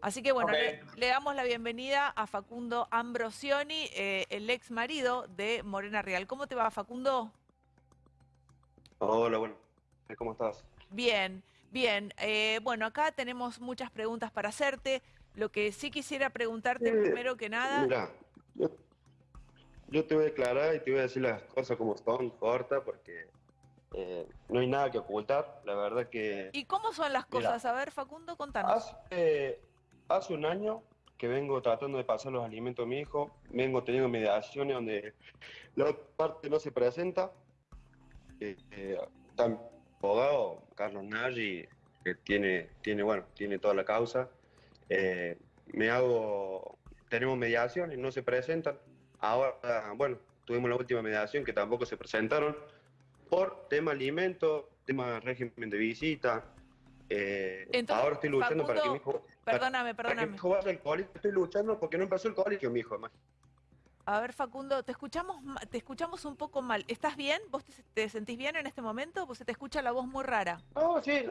Así que bueno, le, le damos la bienvenida a Facundo Ambrosioni, eh, el ex marido de Morena Real. ¿Cómo te va, Facundo? Hola, bueno. ¿Cómo estás? Bien, bien. Eh, bueno, acá tenemos muchas preguntas para hacerte. Lo que sí quisiera preguntarte Eh, primero que nada... Mira, yo, yo te voy a declarar y te voy a decir las cosas como son, corta, porque eh, no hay nada que ocultar. La verdad que ¿Y cómo son las Mira. cosas? A ver, Facundo, contanos. hace, hace un año que vengo tratando de pasar los alimentos a mi hijo, vengo teniendo mediaciones donde la otra parte no se presenta. Eh, eh, abogado, Carlos Nagy, que tiene, tiene, bueno, tiene toda la causa. Eh, me hago, tenemos mediaciones, no se presentan. Ahora, bueno, tuvimos la última mediación que tampoco se presentaron por tema alimento, tema régimen de visita. Eh, Entonces, ahora estoy luchando para que mi hijo, Perdóname, perdóname. hijo vaya al colegio. Estoy luchando porque no empezó el colegio, mi hijo. A ver, Facundo, te escuchamos, te escuchamos un poco mal. ¿Estás bien? ¿Vos te, te sentís bien en este momento? Pues se te escucha la voz muy rara. No, sí, eh,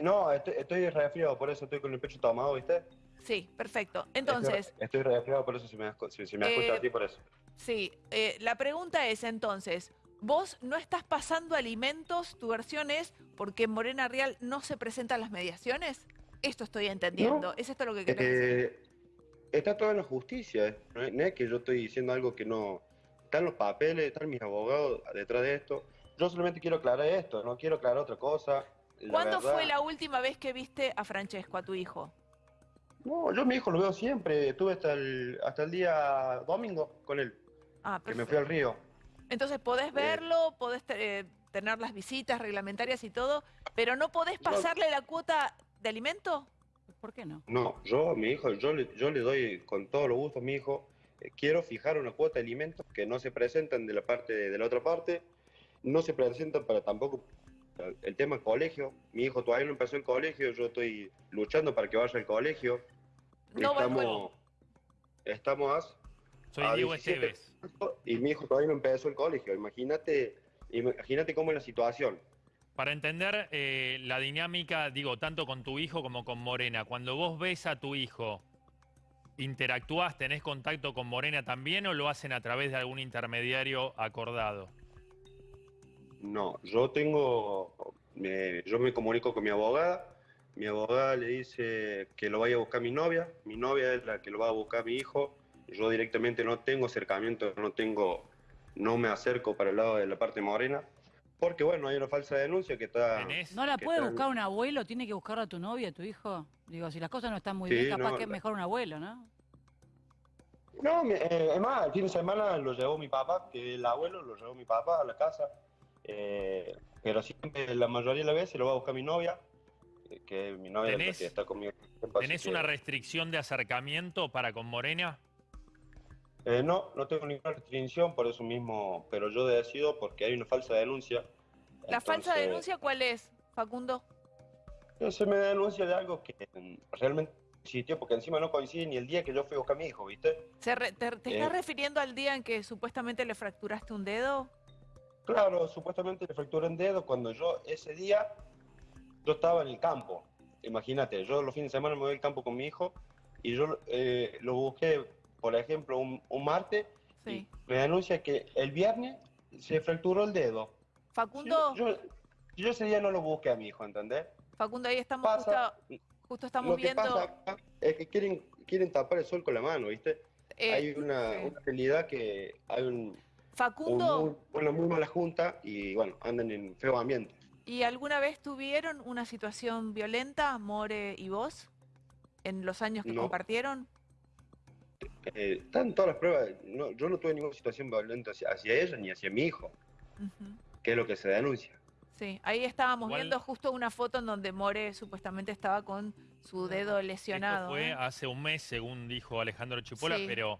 no, estoy, estoy resfriado, por eso estoy con el pecho tomado, ¿viste? Sí, perfecto. Entonces, Estoy, estoy resfriado, por eso se me, se, se me Eh, escucha así, por eso. sí, eh, la pregunta es entonces, vos no estás pasando alimentos, tu versión es porque Morena Real no se presentan las mediaciones. Esto estoy entendiendo. No. ¿Es esto lo que querés decir? Eh, está todo en la justicia, ¿eh? no, es, no es que yo estoy diciendo algo que no... Están los papeles, están mis abogados detrás de esto. Yo solamente quiero aclarar esto, no quiero aclarar otra cosa. La ¿Cuándo verdad- fue la última vez que viste a Francesco, a tu hijo? No, yo a mi hijo lo veo siempre, estuve hasta el, hasta el día domingo con él, Ah, que me fui al río. Entonces podés verlo, podés eh, tener las visitas reglamentarias y todo, pero no podés No. pasarle la cuota de alimento. ¿Por qué no? No, yo a mi hijo, yo le, yo le doy con todo lo gusto a mi hijo, eh, quiero fijar una cuota de alimentos que no se presentan de la parte de, la otra parte, no se presentan para tampoco el tema colegio. Mi hijo todavía no empezó el colegio, yo estoy luchando para que vaya al colegio. No va estamos, estamos Soy a Diego 17 Esteves. y mi hijo todavía no empezó el colegio. Imagínate, imagínate cómo es la situación. Para entender eh, la dinámica, digo, tanto con tu hijo como con Morena, cuando vos ves a tu hijo, ¿interactúas, tenés contacto con Morena también o lo hacen a través de algún intermediario acordado? No, yo tengo, yo me comunico con mi abogada, mi abogada le dice que lo vaya a buscar mi novia, mi novia es la que lo va a buscar mi hijo, yo directamente no tengo acercamiento, no tengo, no me acerco para el lado de la parte morena, porque bueno, hay una falsa denuncia que está... ¿Tenés? ¿No la ¿Qué puede buscar un abuelo? ¿Tiene que buscarla a tu novia, a tu hijo? Digo, si las cosas no están muy Sí, bien, capaz no, que es mejor un abuelo, ¿no? No, me- eh, es más, el fin de semana lo llevó mi papá, que el abuelo lo llevó mi papá a la casa, eh, pero siempre, la mayoría de las veces lo va a buscar mi novia, eh, que mi novia es la ¿Tenés- que está conmigo. ¿Tenés que- una restricción de acercamiento para con Morena? Eh, no, no tengo ninguna restricción por eso mismo, pero yo decido porque hay una falsa denuncia. ¿La falsa denuncia cuál es, Facundo? eh, Se me denuncia de algo que realmente existió, porque encima no coincide ni el día que yo fui a buscar a mi hijo, ¿viste? ¿Se re- te, te estás Eh. refiriendo al día en que supuestamente le fracturaste un dedo? Claro, supuestamente le fracturé un dedo cuando yo ese día, yo estaba en el campo. Imagínate, yo los fines de semana me voy al campo con mi hijo y yo eh, lo busqué, por ejemplo, un, un martes Sí. y me denuncia que el viernes se fracturó el dedo. Facundo, Yo, yo- yo ese día no lo busqué a mi hijo, ¿entendés? Facundo, ahí estamos Pasa- justo, justo estamos Lo que viendo. pasa es que quieren, quieren tapar el sol con la mano, ¿viste? eh, hay una, una realidad que hay un, un Facundo, muy, una muy mala junta y bueno, andan en feo ambiente. ¿y alguna vez tuvieron una situación violenta, More y vos, en los años que No. compartieron? Eh, están todas las pruebas, no, yo no tuve ninguna situación violenta hacia, hacia ella ni hacia mi hijo, Ujú. que es lo que se denuncia. Sí, ahí estábamos Igual- viendo justo una foto en donde More supuestamente estaba con su dedo lesionado. Esto fue ¿eh? hace un mes, según dijo Alejandro Chipola, Sí. pero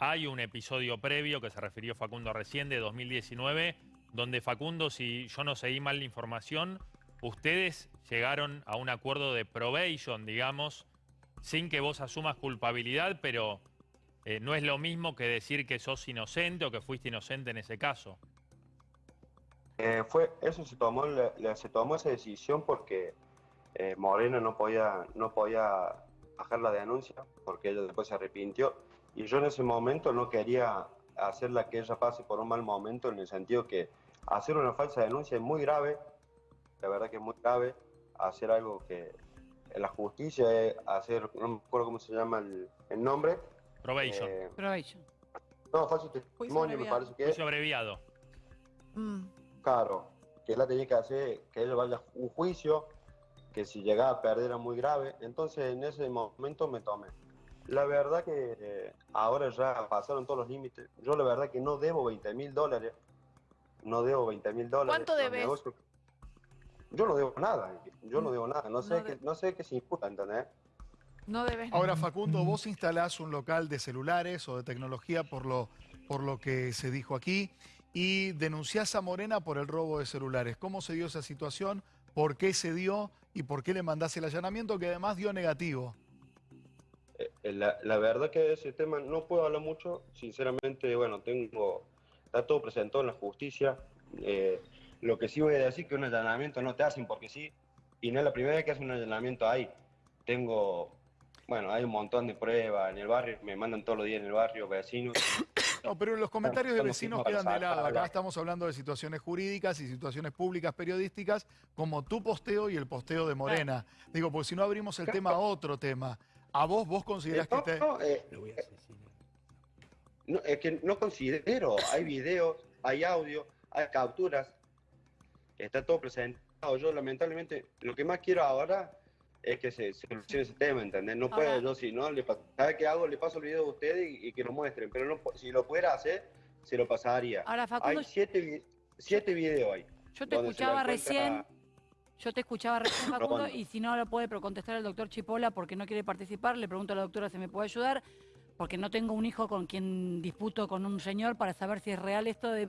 hay un episodio previo que se refirió Facundo recién de 2019, donde Facundo, si yo no seguí mal la información, ustedes llegaron a un acuerdo de probation, digamos, sin que vos asumas culpabilidad, pero eh, no es lo mismo que decir que sos inocente o que fuiste inocente en ese caso. Eh, fue, eso se tomó, la- se tomó esa decisión porque eh, Moreno no podía, no podía bajar la denuncia, porque ella después se arrepintió. Y yo en ese momento no quería hacerla que ella pase por un mal momento, en el sentido que hacer una falsa denuncia es muy grave, la verdad que es muy grave, hacer algo que la justicia hacer, no me acuerdo cómo se llama el, el nombre. Probation. eh, Probation. no, falso testimonio, me parece que es. Juicio abreviado. Mm. Claro, que él la tenía que hacer, que ella vaya a un juicio, que si llegaba a perder era muy grave. Entonces en ese momento me tomé. La verdad que eh, ahora ya pasaron todos los límites. Yo la verdad que no debo 20 mil dólares. No debo 20 mil dólares. ¿Cuánto debes? negocios- Yo no debo nada. Yo no debo nada. No sé, No qué, de- no sé qué se imputa, ¿entendés? No debes Ahora, Facundo, vos instalás un local de celulares o de tecnología por lo, por lo que se dijo aquí y denunciás a Morena por el robo de celulares. ¿Cómo se dio esa situación? ¿Por qué se dio? ¿Y por qué le mandás el allanamiento que además dio negativo? Eh, eh, La, la verdad que de ese tema no puedo hablar mucho. Sinceramente, bueno, tengo. Está todo presentado en la justicia. Eh, lo que sí voy a decir que un allanamiento no te hacen porque sí. Y no es la primera vez que hacen un allanamiento ahí. Tengo. Bueno, hay un montón de pruebas en el barrio. Me mandan todos los días en el barrio vecinos. No, pero los comentarios de vecinos quedan de lado. Acá estamos hablando de situaciones jurídicas y situaciones públicas periodísticas, como tu posteo y el posteo de Morena. Digo, porque si no abrimos el tema a otro tema. ¿A vos, vos considerás Eh, no, que te... no, eh, no, es que no considero. Hay videos, hay audio, hay capturas. Está todo presentado. Yo, lamentablemente, lo que más quiero ahora es que se solucione ese tema, ¿entendés? No puedo Ahora- yo, si no, le ¿sabes qué hago? Le paso el video a ustedes y, y que lo muestren. Pero no, si lo pudiera hacer, se lo pasaría. Ahora, Facundo, Hay siete, siete videos ahí. yo te escuchaba recién, yo te escuchaba recién, Facundo, y si no lo puede contestar el doctor Chipola porque no quiere participar, le pregunto a la doctora si me puede ayudar, porque no tengo un hijo con quien disputo con un señor para saber si es real esto de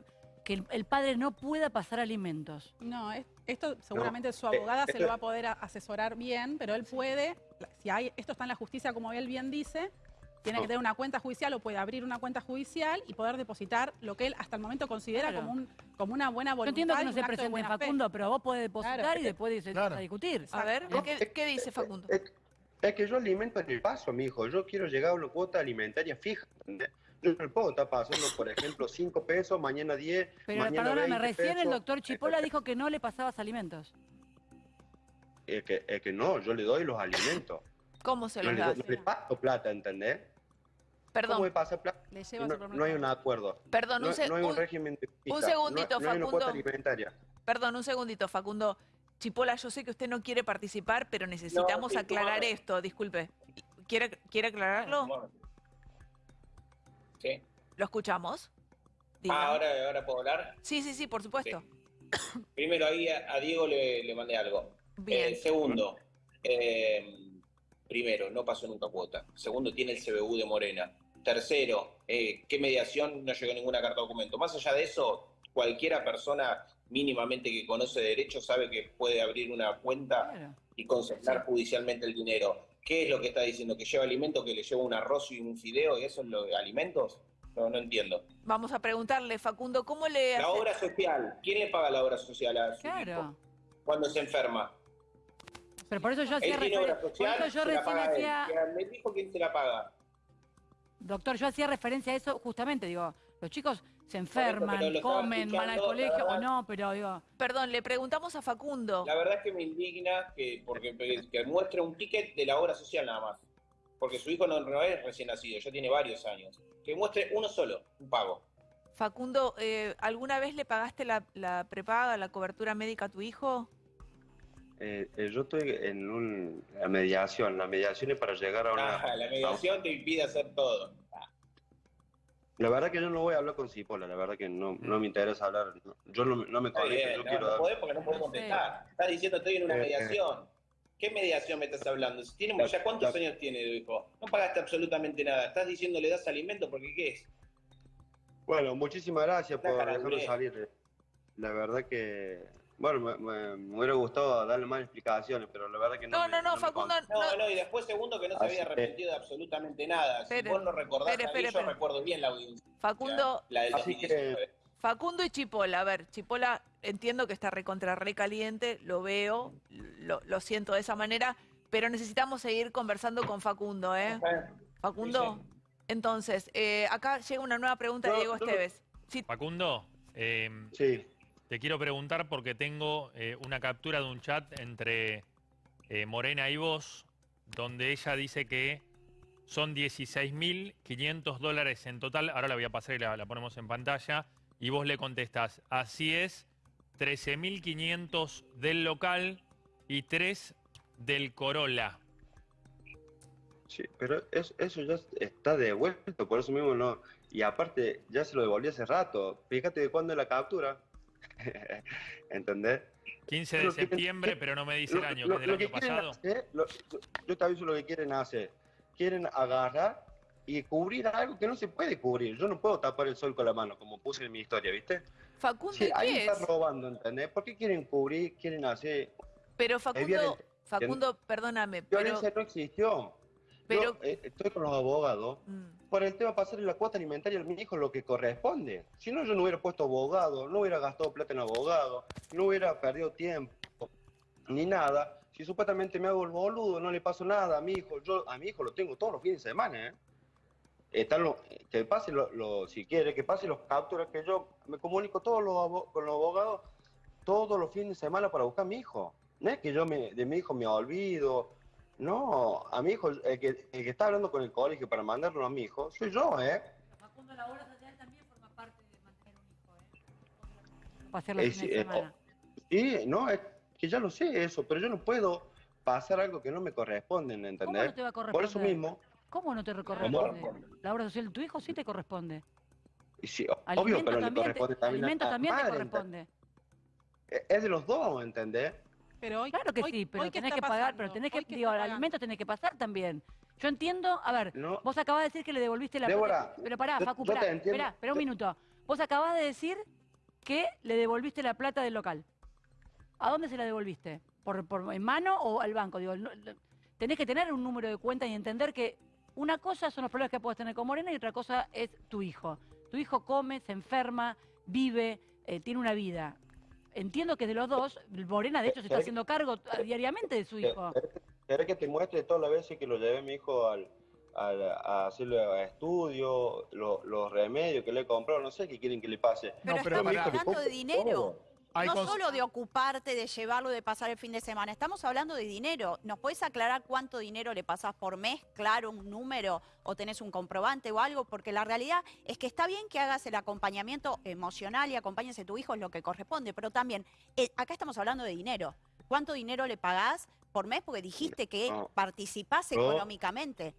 que el, el padre no pueda pasar alimentos. No, es- esto seguramente su eh, abogada se lo va a poder a- asesorar bien, pero él puede, si hay, esto está en la justicia como él bien dice, tiene que tener una cuenta judicial o puede abrir una cuenta judicial y poder depositar lo que él hasta el momento considera Claro. como, un, como una buena Yo voluntad. entiendo que no se presente fe. Facundo, pero vos podés depositar Claro. y después Claro. a discutir. A ver. ¿qué, qué dice Facundo? Es, es que yo alimento en el paso, mi hijo. Yo quiero llegar a una cuota alimentaria fija. ¿entendés? Yo no puedo estar pasando, por ejemplo, 5 pesos, mañana 10, Pero mañana perdóname, 20 recién el pesos. doctor Chipola dijo que no le pasabas alimentos. Es que, es que no, yo le doy los alimentos. ¿Cómo se No los le, das? no le paso plata, ¿entendés? ¿Cómo Perdón, me pasa plata? Le Si lleva No, hay un acuerdo. perdón, No, un, no hay un un- régimen de visita, segundito, no, no hay una cuota Facundo. alimentaria. perdón, un segundito, Facundo. Chipola, yo sé que usted no quiere participar, pero necesitamos aclarar esto. Disculpe. ¿Quiere, ¿Quiere aclararlo? Sí. ¿Lo escuchamos? Ah, ahora, ahora puedo hablar. Sí, sí, sí, por supuesto. Primero ahí a, a Diego le, le mandé algo. Bien. Eh, segundo, eh, primero, no pasó nunca cuota. Segundo, tiene el CBU de Morena. Tercero, eh, ¿qué mediación? No llegó ninguna carta de documento. Más allá de eso, cualquiera persona mínimamente que conoce derecho sabe que puede abrir una cuenta Claro. y consignar judicialmente el dinero. ¿Qué es lo que está diciendo? ¿Que lleva alimento, que le lleva un arroz y un fideo y eso es lo de alimentos? No, no entiendo. Vamos a preguntarle, Facundo, ¿cómo le La hace- obra social, ¿quién le paga la obra social a su Claro. hijo cuando se enferma? Pero por eso yo hacía Él tiene obra referencia. Por social, eso yo recién hacía. Me dijo quién se la paga. Doctor, yo hacía referencia a eso justamente, digo, los chicos se enferman, comen, van al colegio o no, pero digo, Perdón, le preguntamos a Facundo. La verdad es que me indigna que, porque, que muestre un ticket de la obra social nada más. Porque su hijo no, no es recién nacido, ya tiene varios años. Que muestre uno solo, un pago. Facundo, eh, ¿alguna vez le pagaste la, la prepaga, la cobertura médica a tu hijo? Eh, eh, yo estoy en un, la mediación. La mediación es para llegar a una... Ah, la mediación te impide hacer todo. La verdad que yo no voy a hablar con Cipolla, la verdad que no, no me interesa hablar. no- Yo no, no me conecto, bien, yo no, quiero no dar... podés porque no podés No sé. contestar. Estás diciendo estoy en una Eh, eh. mediación. ¿Qué mediación me estás hablando? Si tiene, La- ya cuántos la- años tiene tu hijo? No pagaste absolutamente nada. Estás diciendo le das alimento porque ¿qué es? Bueno, muchísimas gracias La por dure. salir. La verdad que... Bueno, me, me- me hubiera gustado darle más explicaciones, pero la verdad que no... No, me- no, no, Facundo, No, no. no, y después segundo que no se Así había que- arrepentido de absolutamente nada. Si vos no recordás a mí, yo recuerdo bien la audiencia. Facundo, La del Así que- 2019. Facundo y Chipola, a ver, Chipola entiendo que está recontra recaliente, lo veo, lo, lo siento de esa manera, pero necesitamos seguir conversando con Facundo, ¿eh? Facundo, Sí, entonces, eh, acá llega una nueva pregunta de Diego no. Esteves. Sí, Facundo, eh, Sí. Te quiero preguntar porque tengo eh, una captura de un chat entre eh, Morena y vos, donde ella dice que son 16.500 dólares en total. Ahora la voy a pasar y la, ponemos en pantalla. Y vos le contestás, así es, 13.500 del local y 3 del Corolla. Sí, pero eso, eso ya está devuelto, por eso mismo no. Y aparte, ya se lo devolví hace rato. Fíjate de cuándo es la captura. ¿Entendés? 15 de Lo que- septiembre, pero no me dice el año, lo- que es del año pasado. hacer, lo- yo- te aviso lo que quieren hacer. Quieren agarrar y cubrir algo que no se puede cubrir. Yo no puedo tapar el sol con la mano, como puse en mi historia, ¿viste? Facundo, Sí, ¿y ahí qué está es? robando, ¿entendés? ¿Por qué quieren cubrir, quieren hacer... Pero Facundo. Facundo, perdóname, pero... Violencia no existió. Pero- Yo eh, estoy con los abogados Mm. por el tema pasarle la cuota alimentaria a mi hijo lo que corresponde. Si no, yo no hubiera puesto abogado, no hubiera gastado plata en abogado, no hubiera perdido tiempo, ni nada. Si supuestamente me hago el boludo, no le paso nada a mi hijo. Yo a mi hijo lo tengo todos los fines de semana, ¿eh? Están los- que pase, lo, lo- si quiere, que pase los capturas, que yo me comunico todos los con los abogados todos los fines de semana para buscar a mi hijo. No es que yo me, de mi hijo me olvido. No, a mi hijo, el que, el que está hablando con el colegio para mandarlo a mi hijo, soy yo, ¿eh? Facundo, la obra social también forma parte de mantener un hijo, ¿eh? Para hacerlo sí, de eh, semana. Y no, es que ya lo sé eso, pero yo no puedo pasar algo que no me corresponde, ¿Cómo ¿entendés? no te va a corresponder? Por eso mismo, ¿Cómo no te corresponde? La obra social de tu hijo sí te corresponde. y sí, obvio, pero le también, te, corresponde también a alimento la también te corresponde. Es de los dos, ¿entendés? Pero hoy, Claro que hoy- sí, pero hoy ¿qué tenés que pagar, pasando? pero tenés que, ¿qué digo, alimento tenés que pasar también. Yo entiendo, a ver, No, vos acabás de decir que le devolviste la Débora, plata. Pero pará, Facu, pará, esperá, esperá un minuto. Vos acabás de decir que le devolviste la plata del local. ¿A dónde se la devolviste? ¿Por, por- en mano o al banco? Digo, no- tenés que tener un número de cuenta y entender que una cosa son los problemas que puedes tener con Morena y otra cosa es tu hijo. Tu hijo come, se enferma, vive, eh, tiene una vida. Entiendo que de los dos, Morena de hecho se está ¿Querés- haciendo cargo eh, diariamente de su hijo. ¿Querés que te muestre todas las veces que lo llevé a mi hijo al, al- a hacerle estudio, lo- los remedios que le he comprado? No sé qué quieren que le pase. Pero No, pero estamos hablando de dinero. Hay no solo de ocuparte, de llevarlo, de pasar el fin de semana. Estamos hablando de dinero. ¿Nos puedes aclarar cuánto dinero le pasás por mes? Claro, un número o tenés un comprobante o algo, porque la realidad es que está bien que hagas el acompañamiento emocional y acompañes a tu hijo es lo que corresponde, pero también eh, acá estamos hablando de dinero. ¿Cuánto dinero le pagás por mes? Porque dijiste que No. participás No. económicamente.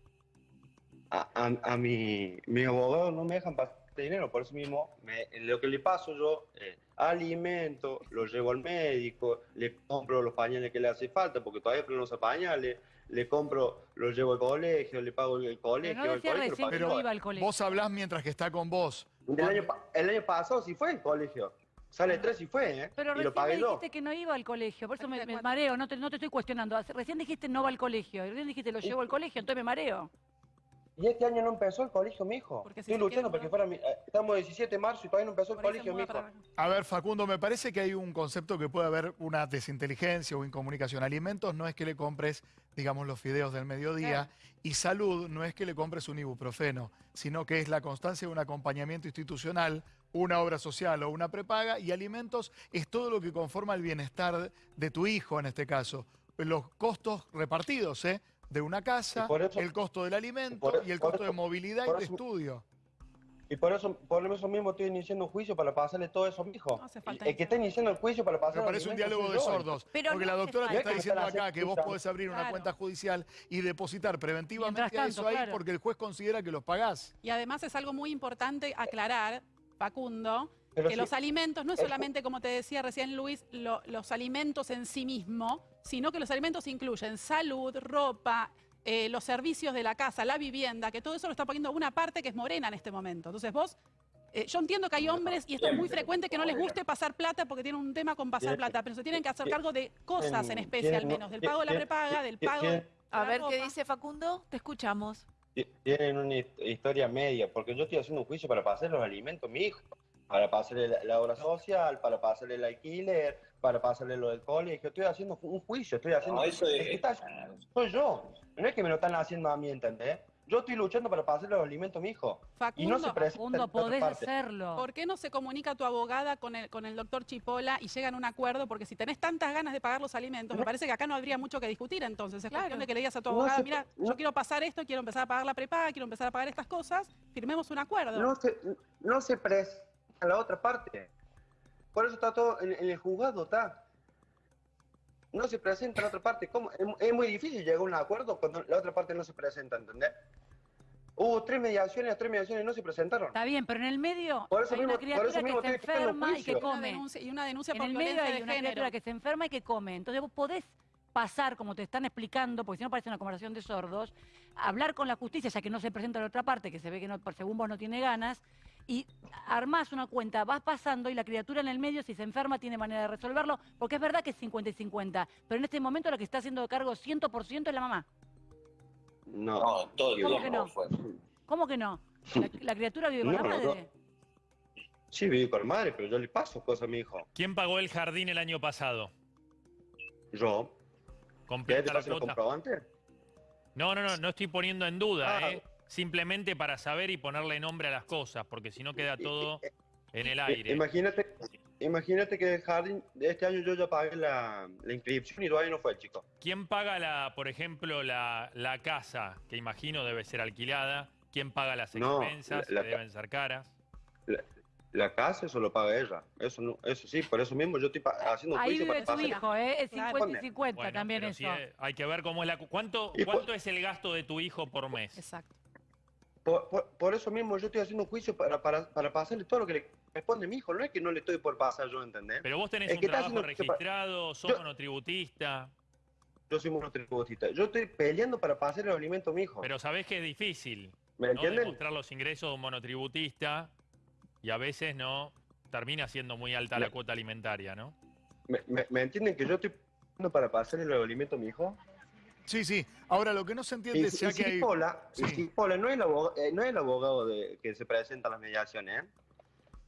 a, a, a mi, mis abogados no me dejan pasar dinero, por eso mismo me- lo que le paso yo, eh, alimento, lo llevo al médico, le compro los pañales que le hace falta, porque todavía no usa pañales, le compro, lo llevo al colegio, le pago el, el Pero colegio, no el decía colegio lo recién pago que Pero no iba al colegio. Vos hablás mientras que está con vos. El año, pa- el año pasado sí fue el colegio, sale tres y fue, ¿eh? Pero y lo recién me pagué yo. dijiste que no iba al colegio, por eso me, ¿De me mareo, no te, no te estoy cuestionando. Recién dijiste no va al colegio, y recién dijiste lo llevo al colegio, entonces me mareo. Y este año no empezó el colegio, mi hijo. Porque si Estoy se luchando porque fuera mi, eh, estamos 17 de marzo y todavía no empezó el colegio, mi hijo. A ver, Facundo, me parece que hay un concepto que puede haber una desinteligencia o incomunicación. Alimentos no es que le compres, digamos, los fideos del mediodía. Y salud no es que le compres un ibuprofeno, sino que es la constancia de un acompañamiento institucional, una obra social o una prepaga. Y alimentos es todo lo que conforma el bienestar de tu hijo, en este caso. Los costos repartidos, ¿eh? De una casa, eso- el costo del alimento por- y el costo de movilidad y de eso- estudio. Y por eso, por eso mismo estoy iniciando un juicio para pasarle todo eso a mi hijo. No hace falta el que está iniciando el juicio para pasarle Me parece un diálogo de sordos. Pero porque no la doctora te está diciendo acá que vos podés abrir una cuenta judicial y depositar preventivamente tanto, eso ahí claro. porque el juez considera que los pagás. Y además es algo muy importante aclarar, Facundo, Pero que sí, los alimentos no es solamente, como te decía recién Luis, lo- los alimentos en sí mismo, sino que los alimentos incluyen salud, ropa, eh, los servicios de la casa, la vivienda, que todo eso lo está poniendo una parte que es morena en este momento. Entonces vos, eh, yo entiendo que hay hombres, y esto es muy frecuente, que no les guste pasar plata porque tienen un tema con pasar plata, pero se tienen que hacer cargo de cosas en especie al menos, del pago de la prepaga, del pago de A ver qué dice Facundo, te escuchamos. ti- Tienen una his- historia media, porque yo estoy haciendo un juicio para pasar los alimentos a mi hijo, para pasarle la, la obra social, para pasarle el alquiler, para pasarle lo del colegio, estoy haciendo un juicio, estoy haciendo... No, eso es- que está- soy yo, no es que me lo están haciendo a mí, ¿entendés? Yo estoy luchando para pasarle los alimentos a mi hijo. Y no se Facundo, Facundo, podés hacerlo. ¿por qué no se comunica tu abogada con el, con el doctor Chipola y llegan a un acuerdo? Porque si tenés tantas ganas de pagar los alimentos, me parece que acá no habría mucho que discutir entonces. Es Claro. cuestión de que le digas a tu abogada, mira, no- yo quiero pasar esto, quiero empezar a pagar la prepaga, quiero empezar a pagar estas cosas, firmemos un acuerdo. No se, no se presenta a la otra parte. Por eso está todo en, en el juzgado, está. No se presenta a la otra parte. ¿Cómo? Es, es muy difícil llegar a un acuerdo cuando la otra parte no se presenta, ¿entendés? Hubo tres mediaciones, las tres mediaciones no se presentaron. Está bien, pero en el medio Por eso hay mismo- una por criatura eso mismo que pidiendo enferma y que. Y una come. denuncia, y una denuncia En por el medio hay de una género. criatura que se enferma y que come. Entonces vos podés pasar, como te están explicando, porque si no parece una conversación de sordos, hablar con la justicia, ya que no se presenta la otra parte, que se ve que no, por según vos no tiene ganas, y armás una cuenta, vas pasando y la criatura en el medio, si se enferma, tiene manera de resolverlo, porque es verdad que es 50 y 50, pero en este momento la que está haciendo cargo 100% es la mamá. No. No, todo ¿Cómo que no? fue. ¿Cómo que no? La, la criatura vive con No, la no, madre. Sí, viví con madre, pero yo le paso cosas a mi hijo. ¿Quién pagó el jardín el año pasado? Yo. ¿Querés ¿Completa te la los comprobantes? No, no, no, no estoy poniendo en duda, Ah. ¿eh? Simplemente para saber y ponerle nombre a las cosas, porque si no queda todo en el I- aire. Imagínate, imagínate que el jardín, de este año yo ya pagué la, la inscripción y todavía no fue el chico. ¿Quién paga, la, por ejemplo, la, la casa, que imagino debe ser alquilada? ¿Quién paga las No, expensas, la- la que deben ser caras? La casa eso lo paga ella. Eso no, eso sí, por eso mismo yo estoy pa- haciendo un Ahí juicio vive para tu pasar. hijo, ¿eh? Es Claro. 50 y 50 Bueno, también eso. eh, hay que ver cómo es la... cu- ¿Cuánto, ¿Cuánto es el gasto de tu hijo por mes? Exacto. Por, por- por eso mismo yo estoy haciendo un juicio para, para, para pasarle todo lo que le responde mi hijo. No es que no le estoy por pasar yo, ¿entendés? Pero vos tenés Es un que trabajo registrado, sos Yo- monotributista, Yo soy monotributista. Yo estoy peleando para pasarle los alimentos a mi hijo. pero sabés que es difícil, ¿Me ¿no? entienden? Demostrar los ingresos de un monotributista y a veces no termina siendo muy alta la cuota alimentaria, ¿no? ¿Me, me- me entienden que yo estoy peleando para pasarle los alimentos a mi hijo? Sí, sí. Ahora, lo que no se entiende es que hay... Sí. Cipolla no es el abogado, eh, no es el abogado de, que se presenta a las mediaciones, ¿eh?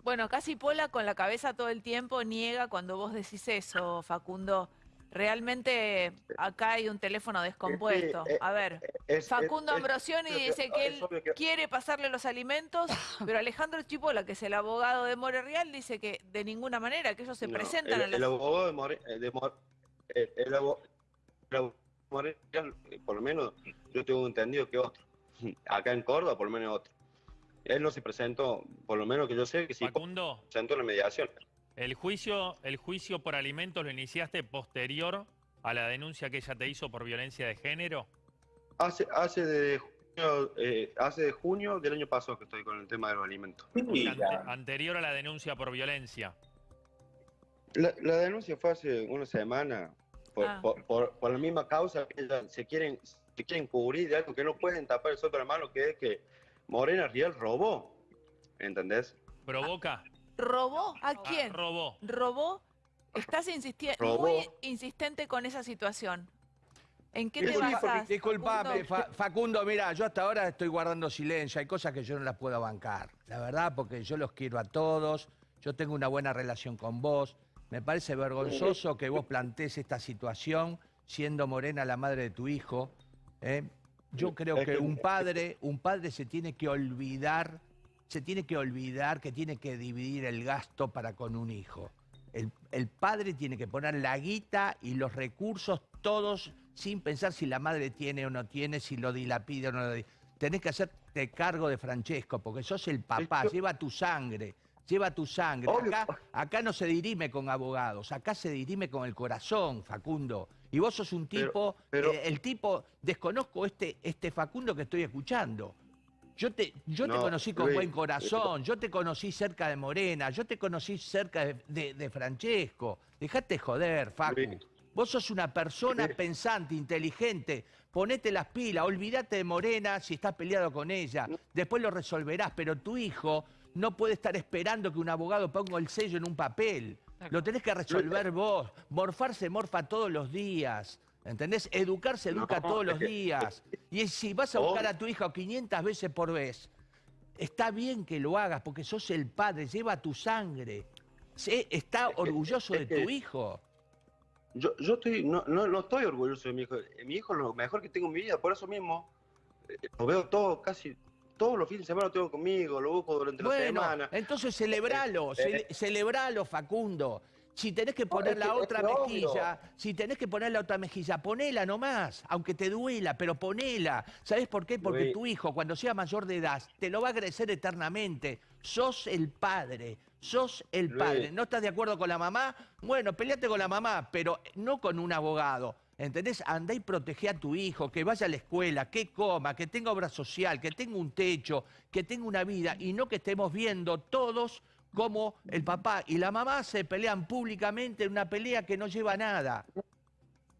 Bueno, casi Pola con la cabeza todo el tiempo niega cuando vos decís eso, Facundo. Realmente acá hay un teléfono descompuesto. eh, A ver, Es- Facundo Ambrosioni dice que él quiere pasarle los alimentos, pero Alejandro Chipola, que es el abogado de More Real, dice que de ninguna manera, que ellos se no, presentan el, a las... el abogado de More, eh, de More- eh, el, abo- el abogado Real, eh, por lo menos yo tengo entendido que otro. Acá en Córdoba, por lo menos otro. Él no se presentó, por lo menos que yo sé que sí Facundo, presentó en la mediación. el juicio, el juicio por alimentos lo iniciaste posterior a la denuncia que ella te hizo por violencia de género. Hace, hace de junio, eh, hace de junio del año pasado que estoy con el tema de los alimentos. O sea, ante- Mira, anterior a la denuncia por violencia. La, la denuncia fue hace una semana por, Ah. por, por- por la misma causa se quieren, se quieren cubrir de algo que no pueden tapar el sol la mano, que es que Morena Riel robó. ¿Entendés? ¿Provoca? ¿Robó? ¿A Ah, quién? robó. ¿Robó? Estás insisti- Robó. muy insistente con esa situación. ¿En qué te? Disculpame, Facundo? Fa- Facundo, mira, yo hasta ahora estoy guardando silencio, hay cosas que yo no las puedo bancar, la verdad, porque yo los quiero a todos, yo tengo una buena relación con vos, me parece vergonzoso que vos plantees esta situación siendo Morena la madre de tu hijo. ¿eh? Yo creo que un padre, un padre se tiene que olvidar, se tiene que olvidar que tiene que dividir el gasto para con un hijo. El, el padre tiene que poner la guita y los recursos todos sin pensar si la madre tiene o no tiene, si lo dilapida o no lo dilapida. Tenés que hacerte cargo de Francesco, porque sos el papá, lleva tu sangre, lleva tu sangre. Acá, acá no se dirime con abogados, acá se dirime con el corazón, Facundo. Y vos sos un tipo, pero- eh, el tipo, desconozco este, este Facundo que estoy escuchando. Yo te, yo te No, conocí con Luis, buen corazón, yo te conocí cerca de Morena, yo te conocí cerca de, de- de Francesco. Dejate joder, Facu. Luis. Vos sos una persona Luis. pensante, inteligente. Ponete las pilas, olvídate de Morena si estás peleado con ella. Después lo resolverás, pero tu hijo no puede estar esperando que un abogado ponga el sello en un papel. Lo tenés que resolver vos. Morfarse morfa todos los días. ¿Entendés? Educarse educa No, todos los días. Y si vas a buscar a tu hijo 500 veces por vez, está bien que lo hagas porque sos el padre, lleva tu sangre. Sé- está Es que- orgulloso de que- tu hijo. Yo, yo estoy, no, no, no estoy orgulloso de mi hijo. Mi hijo es lo mejor que tengo en mi vida, por eso mismo eh, lo veo todo, casi todos los fines de semana lo tengo conmigo, lo busco durante la semana. entonces celebralo, Eh, cele- celebralo, Facundo. Si tenés que poner la es otra obvio. mejilla, si tenés que poner la otra mejilla, ponela nomás, aunque te duela, pero ponela. ¿Sabés por qué? Porque Luis. tu hijo, cuando sea mayor de edad, te lo va a agradecer eternamente. Sos el padre, sos el Luis. padre. ¿No estás de acuerdo con la mamá? Bueno, peleate con la mamá, pero no con un abogado. ¿Entendés? Andá y protege a tu hijo, que vaya a la escuela, que coma, que tenga obra social, que tenga un techo, que tenga una vida, y no que estemos viendo todos cómo el papá y la mamá se pelean públicamente en una pelea que no lleva a nada.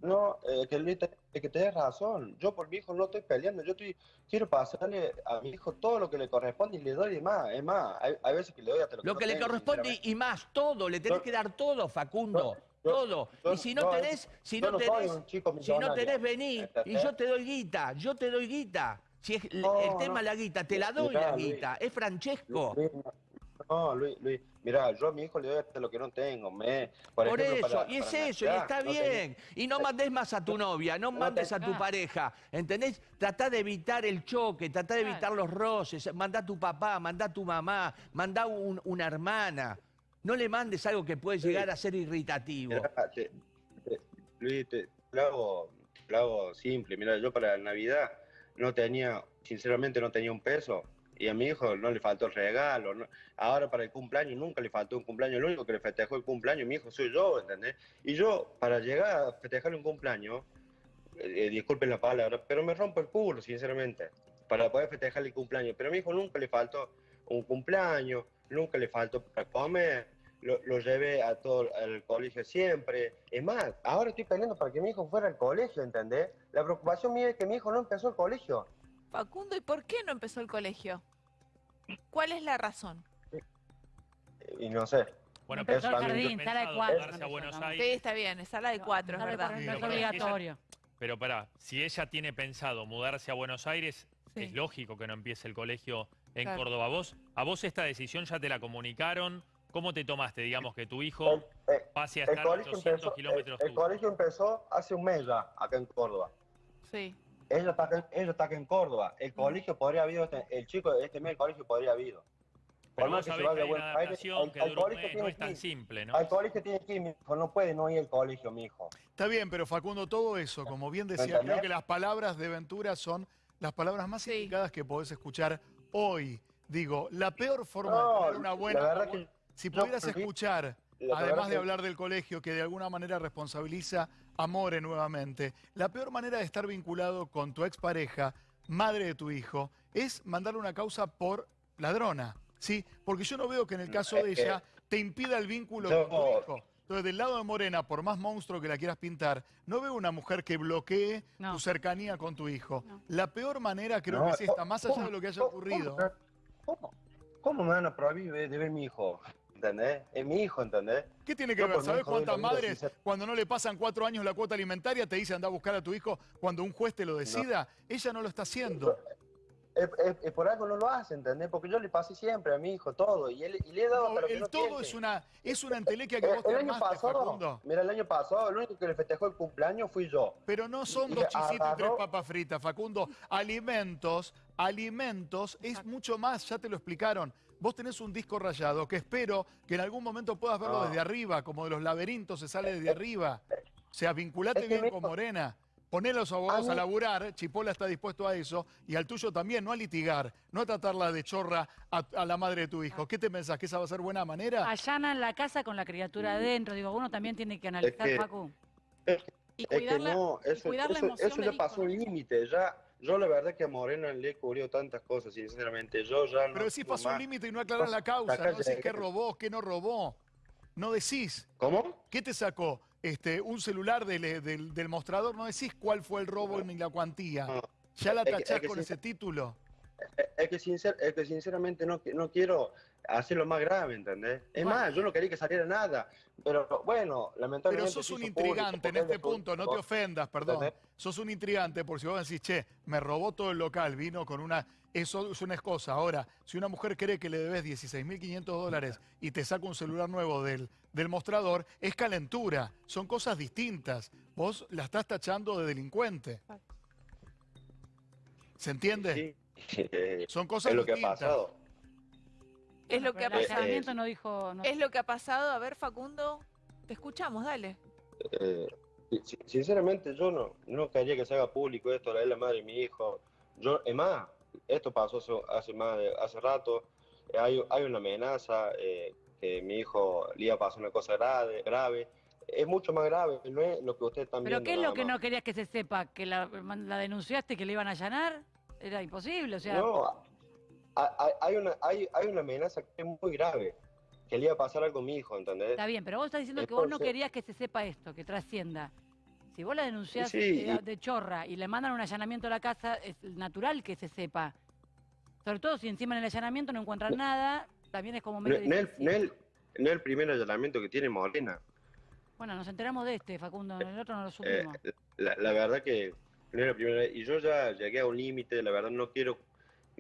No, eh, que Luis, te- que tenés razón. Yo por mi hijo no estoy peleando. Yo estoy, quiero pasarle a mi hijo todo lo que le corresponde y le doy de más. Es más, hay, hay veces que le doy hasta lo que Lo no que le tengo, corresponde y más, todo, le tenés que dar todo, Facundo, todo. yo- y si no yo- tenés, si no no tenés, si no tenés, vení y yo te doy guita, yo te doy guita. Si es el- No, el tema no. la guita, te la doy Mirá, la Luis. guita, es Francesco. Luis, no, Luis, Luis, mira, yo a mi hijo le doy hasta lo que no tengo. Me, por, Por ejemplo, eso, para- y es para eso, y está no bien. Y no mandes más a tu novia, no No mandes a tu Ah. pareja, ¿entendés? Tratá de evitar el choque, tratá de evitar los roces, mandá a tu papá, mandá a tu mamá, mandá un- una hermana. No le mandes algo que puede llegar a ser irritativo. Te- te- Luis, te lo hago, lo hago simple. Mira, yo para Navidad no tenía, sinceramente no tenía un peso. Y a mi hijo no le faltó el regalo. no- Ahora para el cumpleaños nunca le faltó un cumpleaños. Lo único que le festejó el cumpleaños, mi hijo soy yo, ¿entendés? Y yo, para llegar a festejarle un cumpleaños, eh, eh, disculpen la palabra, pero me rompo el culo, sinceramente, para poder festejarle el cumpleaños. Pero a mi hijo nunca le faltó un cumpleaños, nunca le faltó para comer, lo, lo llevé a todo al colegio siempre. Es más, ahora estoy peleando para que mi hijo fuera al colegio, ¿entendés? La preocupación mía es que mi hijo no empezó el colegio. Facundo, ¿y por qué no empezó el colegio? ¿Cuál es la razón? Y no sé. Bueno, Empezó el ¿tienen jardín, sala de cuatro. Sí, está bien, es sala de cuatro, es verdad. no es para que ella- obligatorio. Pero pará, si ella tiene pensado mudarse a Buenos Aires, Sí. es lógico que no empiece el colegio en Claro. Córdoba. ¿Vos, ¿A vos esta decisión ya te la comunicaron? ¿Cómo te tomaste, digamos, que tu hijo El, eh, pase a estar colegio 800 empezó, el, kilómetros el colegio empezó hace un mes ya, acá en Córdoba. Sí. Ella está, acá- está acá en Córdoba. El colegio podría haber ido, este- el chico de este mes, el colegio podría haber ido. Pero Por más vos que sabés que hay una adaptación al- que al dura un colegio mes, no tiene es tan simple, ¿no? Al colegio tiene que ir, mi hijo, no puede no ir al colegio, mi hijo. Está bien, pero Facundo, todo eso, como bien decía, creo que las palabras de Ventura son las palabras más Sí. indicadas que podés escuchar hoy. Digo, la peor forma No, de tener una buena... que si pudieras escuchar, además de que- hablar del colegio, que de alguna manera responsabiliza a More nuevamente, la peor manera de estar vinculado con tu expareja, madre de tu hijo, es mandarle una causa por ladrona. ¿Sí? Porque yo no veo que en el caso de ella te impida el vínculo Yo- con tu hijo. Entonces, del lado de Morena, por más monstruo que la quieras pintar, no veo una mujer que bloquee No. tu cercanía con tu hijo. No. La peor manera creo No, que es esta, más allá ¿cómo- de lo que haya ocurrido. ¿Cómo, me van a prohibir de, de ver mi hijo? ¿Entendés? Es mi hijo, ¿entendés? ¿Qué tiene que ver? ¿Sabes cuántas madres, cuando no le pasan cuatro años la cuota alimentaria, te dicen anda a buscar a tu hijo cuando un juez te lo decida? Ella no lo está haciendo. Es, es- es por algo no lo hace, ¿entendés? Porque yo le pasé siempre a mi hijo todo y, él, y le he dado No, hasta lo que el no todo tiene. es una, es una entelequia que Eh, vos te el año armaste, pasado, Facundo. mira, el año pasado, el único que le festejó el cumpleaños fui yo. Pero no son Y dos chisitos y tres papas fritas, Facundo. Alimentos, alimentos es mucho más, ya te lo explicaron. Vos tenés un disco rayado que espero que en algún momento puedas verlo No. desde arriba, como de los laberintos se sale desde arriba. O sea, vinculate Es que bien con hijo- Morena. Poné a los abogados A a laburar, Chipola está dispuesto a eso, y al tuyo también, no a litigar, no a tratarla de chorra a, a la madre de tu hijo. ¿Qué te pensás? ¿Que esa va a ser buena manera? Allanan la casa con la criatura adentro. Digo, uno también tiene que analizar, que- Facu. Y Es que cuidar la, no, y eso, la emoción ya pasó ¿no? límite. Ya, yo la verdad que a Morena le he cubrido tantas cosas, sinceramente. Yo ya no. Pero decís pasó un límite y no aclarás la causa, no decís qué robó, qué no robó. No decís. ¿Cómo? ¿Qué te sacó? Este, un celular del, eh, del- del mostrador, no decís cuál fue el robo ni la cuantía. No. ¿Ya la Es que- es tachás que con ese título? es- que, sincer- es que sinceramente no, no quiero hacerlo más grave, ¿entendés? Es Bueno. más, yo no quería que saliera nada, pero bueno, Pero lamentablemente... sos se un intrigante público, en este punto, no te ofendas, perdón. ¿Entendés? Sos un intrigante porque si vos decís, che, me robó todo el local, vino con una... Eso es una cosa. Ahora, si una mujer cree que le debes 16.500 dólares y te saca un celular nuevo del, del mostrador, es calentura. Son cosas distintas. Vos la estás tachando de delincuente. ¿Se entiende? Sí, eh, Son cosas es lo que ha distintas. pasado. Es lo que ha pasado. allanamiento no dijo... no- Es lo que ha pasado. A ver, Facundo, te escuchamos, dale. Eh, si- sinceramente, yo no, no quería que se haga público esto, la es la madre de mi hijo. Yo, es más, esto pasó hace, hace más de- hace rato. Eh, Hay, hay una amenaza eh, que mi hijo le iba a pasar una cosa grave, grave. Es mucho más grave, no es lo que ustedes están ¿Pero qué es lo que más. no querías que se sepa? ¿Que la, la denunciaste que le iban a allanar? Era imposible, o sea... No, hay, una, hay, hay una amenaza que es muy grave, que le iba a pasar algo a mi hijo, ¿entendés? Está bien, pero vos estás diciendo que vos no querías que se sepa esto, que trascienda. Si vos la denunciás Sí, y- de chorra y le mandan un allanamiento a la casa, es natural que se sepa. Sobre todo si encima en el allanamiento no encuentran nada, también es como medio no es, difícil. no es- no el primer allanamiento que tiene Morena. Bueno, nos enteramos de este, Facundo, el otro no lo Eh, supimos. la, la verdad que no es la primera vez. Y yo ya llegué a un límite, la verdad no quiero.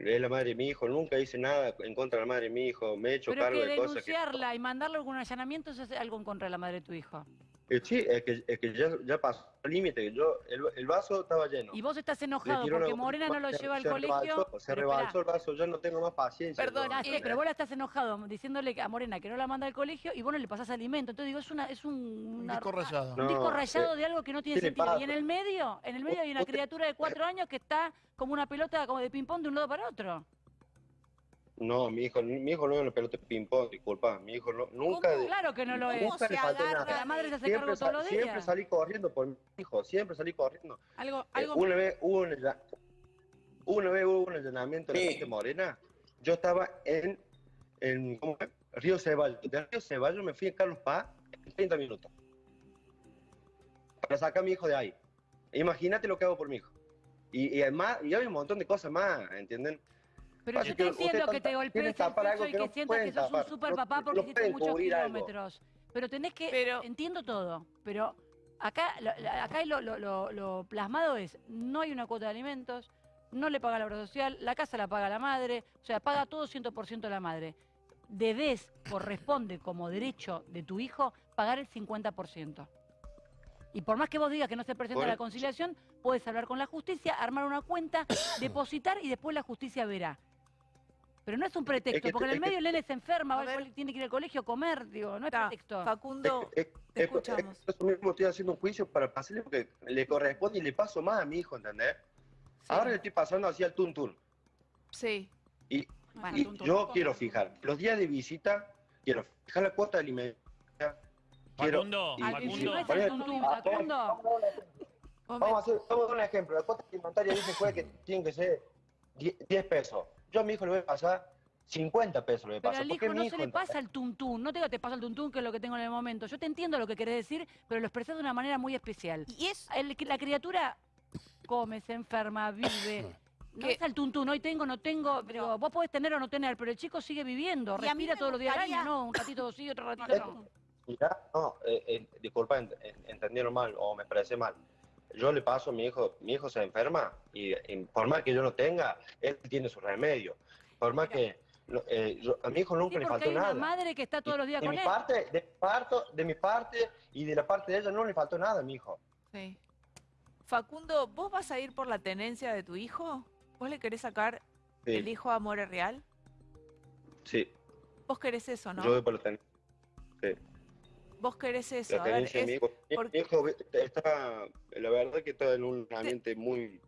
Es la madre de mi hijo, nunca hice nada en contra de la madre de mi hijo, me he hecho pero cargo que de cosas que. denunciarla y mandarle algún allanamiento eso es algo en contra de la madre de tu hijo. Eh, sí, es que, es que ya, ya pasó el límite, que yo, el, el vaso estaba lleno. Y vos estás enojado porque Morena no lo se- lleva al se colegio. rebalsó, se Pero rebalsó el vaso, yo no tengo más paciencia. Perdón, Eh, pero vos la estás enojado diciéndole a Morena que no la manda al colegio y vos no le pasás alimento. Entonces digo, es una, es un, Un una- disco rayado. un No, disco rayado eh, de algo que no tiene ¿qué le sentido. Y en el medio, en el medio hay una criatura de cuatro años que está como una pelota como de ping-pong de un lado para otro. No, mi hijo, mi hijo no es una pelota de ping-pong, disculpa. Mi hijo no, nunca. ¿Cómo? Claro que no lo es. ¿Cómo Nunca se agarra la madre se hace Siempre, cargo todos los siempre días. salí corriendo por mi hijo, siempre salí corriendo. Algo, Eh, algo una vez hubo un, una vez hubo un allanamiento en la parte Morena. Yo estaba en, en ¿cómo es? Río Ceballos. De Río Ceballos me fui a Carlos Paz en 30 minutos. Para sacar a mi hijo de ahí. Imagínate lo que hago por mi hijo. Y, y además, y hay un montón de cosas más, ¿entienden? Pero Así yo te entiendo que te golpees el pecho y que que no sientas que sos un super No- papá porque hiciste muchos algo. kilómetros. Pero tenés que, Pero- entiendo todo, pero acá, acá lo, lo- lo- lo plasmado es, no hay una cuota de alimentos, no le paga la obra social, la casa la paga la madre, o sea, paga todo 100% la madre. Debes, corresponde como derecho de tu hijo, pagar el 50%. Y por más que vos digas que no se presenta Bueno. la conciliación, puedes hablar con la justicia, armar una cuenta, depositar y después la justicia verá. Pero no es un pretexto, que- porque en el es que- medio el nene se enferma, A ver. tiene que ir al colegio a comer, digo, no es Está, pretexto. Facundo, Es- es- te es- es- escuchamos. eso mismo estoy haciendo un juicio para pasarle porque le corresponde y le paso más a mi hijo, ¿entendés? Sí. Ahora le estoy pasando así al tuntún. Sí. Y, Bueno, y tuntún, yo tuntún. quiero fijar los días de visita, quiero fijar la cuota de alimentación. Quiero, Facundo, y- Facundo. es tuntún, Facundo. Vamos a hacer, vamos a dar un ejemplo. La cuota alimentaria dice juez que tiene que ser 10 10 pesos. Yo a mi hijo le voy a pasar 50 pesos. Le voy a Pero al hijo no mi se le pasa el tuntún. No te digo te pasa el tuntún, que es lo que tengo en el momento. Yo te entiendo lo que querés decir, pero lo expresás de una manera muy especial. Y es, El- la criatura come, se enferma, vive. No ¿Qué? es el tuntún, hoy tengo, no tengo. Digo, vos podés tener o no tener, pero el chico sigue viviendo, Y respira todos los días del año, ¿no? Un ratito sí, otro ratito no. Mirá, no, eh, eh, disculpa, ent- en- entendieron mal o me parece mal. Yo le paso a mi hijo, mi hijo se enferma y, y por más que yo no tenga, él tiene su remedio. Por más que no, eh, yo- a mi hijo nunca Sí, le faltó hay una nada. madre que está todos los días de con mi él. parte, de mi parte, de mi parte y de la parte de ella no le faltó nada a mi hijo. Sí. Facundo, ¿vos vas a ir por la tenencia de tu hijo? ¿Vos le querés sacar Sí, el hijo a More Real? sí. ¿Vos querés eso, no? Yo voy por la, ten- ¿Vos querés eso? la A ver, tenencia de mi hijo. Mi está, verdad que está en un ambiente muy,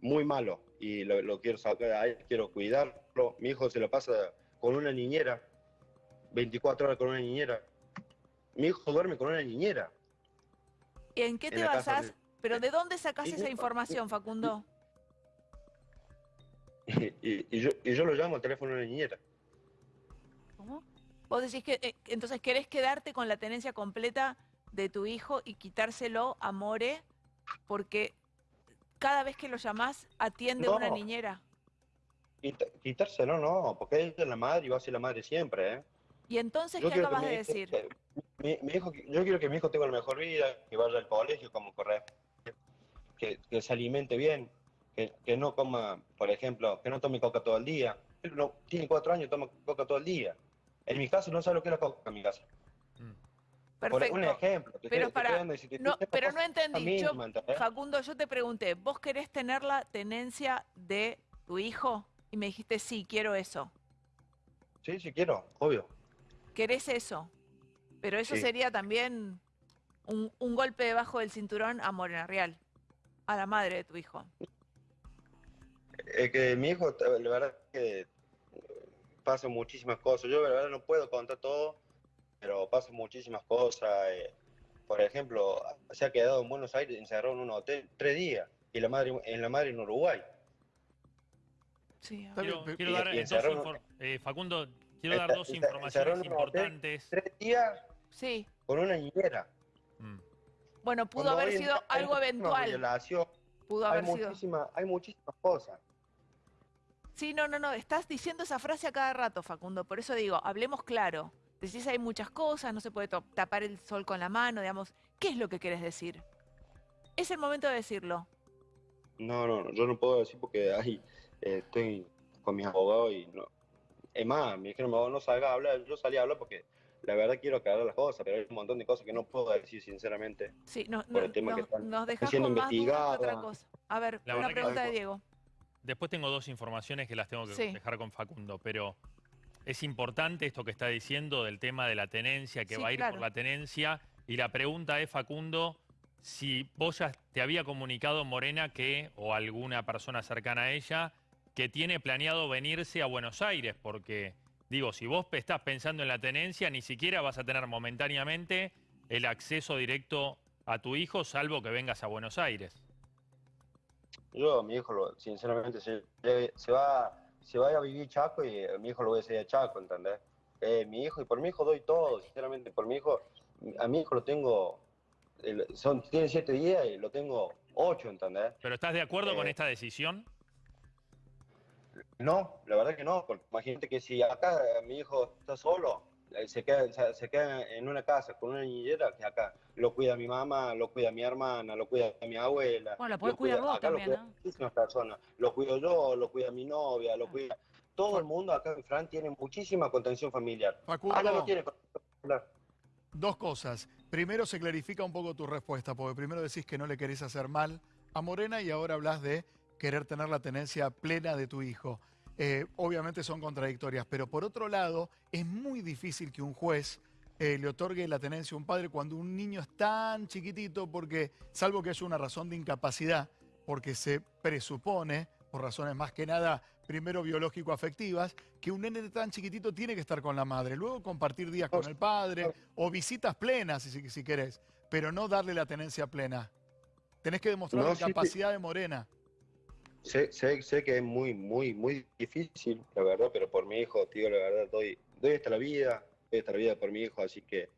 muy malo y lo, lo quiero sacar ahí, quiero cuidarlo. Mi hijo se lo pasa con una niñera, 24 horas con una niñera. Mi hijo duerme con una niñera. ¿En qué en te casa basás? de- ¿Pero de dónde sacás Y- esa información, Facundo? Y, y yo, y yo lo llamo al teléfono de una niñera. ¿Cómo? Vos decís que eh, entonces querés quedarte con la tenencia completa de tu hijo y quitárselo a More porque cada vez que lo llamás atiende No. una niñera. quita- quitárselo no, porque ella es la madre y va a ser la madre siempre, ¿eh? Y entonces, Yo ¿qué acabas de decir? que mi, mi hijo, yo quiero que mi hijo tenga la mejor vida, que vaya al colegio como corresponde, que, que se alimente bien, que, que no coma, por ejemplo, que no tome coca todo el día. Él no, tiene cuatro años, toma coca todo el día. En mi caso no sabe lo que es la coca en mi casa. Por Perfecto. un ejemplo. te Pero estoy- te para- estoy dando ese- te No, pero entendí. Yo. Facundo, yo te pregunté, ¿vos querés tener la tenencia de tu hijo? Y me dijiste, sí, quiero eso. Sí, sí quiero, obvio. ¿Querés eso? Pero eso Sí. sería también un, un golpe debajo del cinturón a Morena Real, a la madre de tu hijo. Es que mi hijo, la verdad que pasa muchísimas cosas. Yo la verdad no puedo contar todo, pero pasan muchísimas cosas. eh. Por ejemplo, se ha quedado en Buenos Aires encerrado en un hotel tres días y la madre en la madre en Uruguay. Sí, Quiero, quiero y- dar y dos eh, Facundo, quiero dar dos está- informaciones hotel. importantes. Tres días Sí. con una niñera. Mm. Bueno, pudo Cuando haber sido hay algo eventual. violación, Pudo hay, haber sido. muchísima- hay muchísimas cosas. Sí, no, no, no. Estás diciendo esa frase a cada rato, Facundo. Por eso digo, hablemos claro. Decís hay muchas cosas, no se puede tapar el sol con la mano, digamos. ¿Qué es lo que querés decir? Es el momento de decirlo. No, no, no, yo no puedo decir porque ahí eh, estoy con mis abogados y no. Es más, me dijeron, "No, no salga a hablar, yo salí a hablar porque la verdad quiero aclarar las cosas, pero hay un montón de cosas que no puedo decir sinceramente. Sí, no, Por no- el tema que están nos dejás siendo con más que otra cosa. A ver, La una que- pregunta de Diego. Después tengo dos informaciones que las tengo que Sí. dejar con Facundo, pero es importante esto que está diciendo del tema de la tenencia, que Sí, va a ir claro. por la tenencia. Y la pregunta es, Facundo, si vos ya te había comunicado Morena que, o alguna persona cercana a ella, que tiene planeado venirse a Buenos Aires, porque digo, si vos estás pensando en la tenencia, ni siquiera vas a tener momentáneamente el acceso directo a tu hijo, salvo que vengas a Buenos Aires. Yo, mi hijo, lo- sinceramente, se, se va se va a vivir Chaco y eh, mi hijo lo voy a hacer a Chaco, ¿entendés? Eh, mi hijo, y por mi hijo doy todo, sinceramente, por mi hijo, a mi hijo lo tengo, son, tiene siete días y lo tengo ocho, ¿entendés? ¿Pero estás de acuerdo con Eh, esta decisión? No, la verdad que no, porque imagínate que si acá eh, mi hijo está solo, se queda, se, queda en una casa con una niñera que acá lo cuida mi mamá, lo cuida mi hermana, lo cuida mi abuela. Bueno, la podés lo cuida- cuidar vos acá lo también, cuidan ¿no? muchísimas personas. Lo cuido yo, lo cuida mi novia, lo cuida... Todo el mundo acá en Fran tiene muchísima contención familiar. Facundo, Acá no tiene dos cosas. Primero se clarifica un poco tu respuesta, porque primero decís que no le querés hacer mal a Morena y ahora hablas de querer tener la tenencia plena de tu hijo. Eh, obviamente son contradictorias, pero por otro lado, es muy difícil que un juez eh, le otorgue la tenencia a un padre cuando un niño es tan chiquitito, porque salvo que haya una razón de incapacidad, porque se presupone, por razones más que nada, primero biológico-afectivas, que un nene tan chiquitito tiene que estar con la madre, luego compartir días con el padre o visitas plenas, si, si querés, pero no darle la tenencia plena. Tenés que demostrar No, la sí. capacidad de Morena. Sé, sé, sé que es muy, muy, muy difícil, la verdad, pero por mi hijo, digo la verdad, doy, doy hasta la vida, doy hasta la vida por mi hijo, así que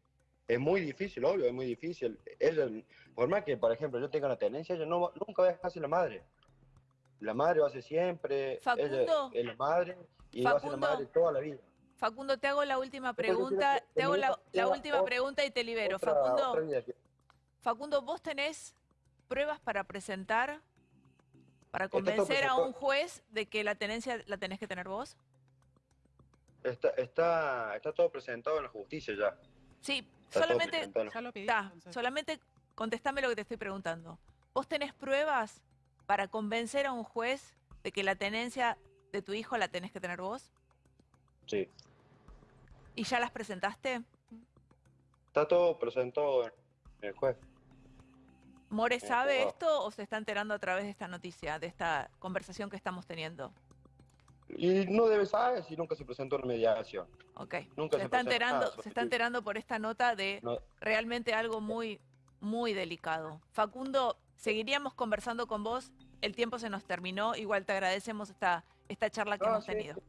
es muy difícil, obvio, es muy difícil. Ella, por más que, por ejemplo, yo tenga la tenencia, ella no, nunca va a dejar de ser la madre. La madre va a ser siempre, Facundo. ella es la madre y va a ser la Facundo. madre toda la vida. Facundo, te hago la última pregunta. Te hago la, última otra- pregunta y te libero. Otra- Facundo, otra que- Facundo, ¿vos tenés pruebas para presentar, para todo convencer a presentado. un juez de que la tenencia la tenés que tener vos? Está, está, está todo presentado en la justicia ya. Sí, Está solamente, Ya lo pedí. ta, entonces. solamente contestame lo que te estoy preguntando. ¿Vos tenés pruebas para convencer a un juez de que la tenencia de tu hijo la tenés que tener vos? Sí. ¿Y ya las presentaste? Está todo presentado en el juez. ¿More sabe esto o se está enterando a través de esta noticia, de esta conversación que estamos teniendo? Y no debe saber si nunca se presentó una mediación. Ok. Nunca se se está enterando, nada se está ti. enterando por esta nota de No, realmente algo muy, muy delicado. Facundo, seguiríamos conversando con vos. El tiempo se nos terminó. Igual te agradecemos esta, esta charla que no, hemos sí, tenido. sí.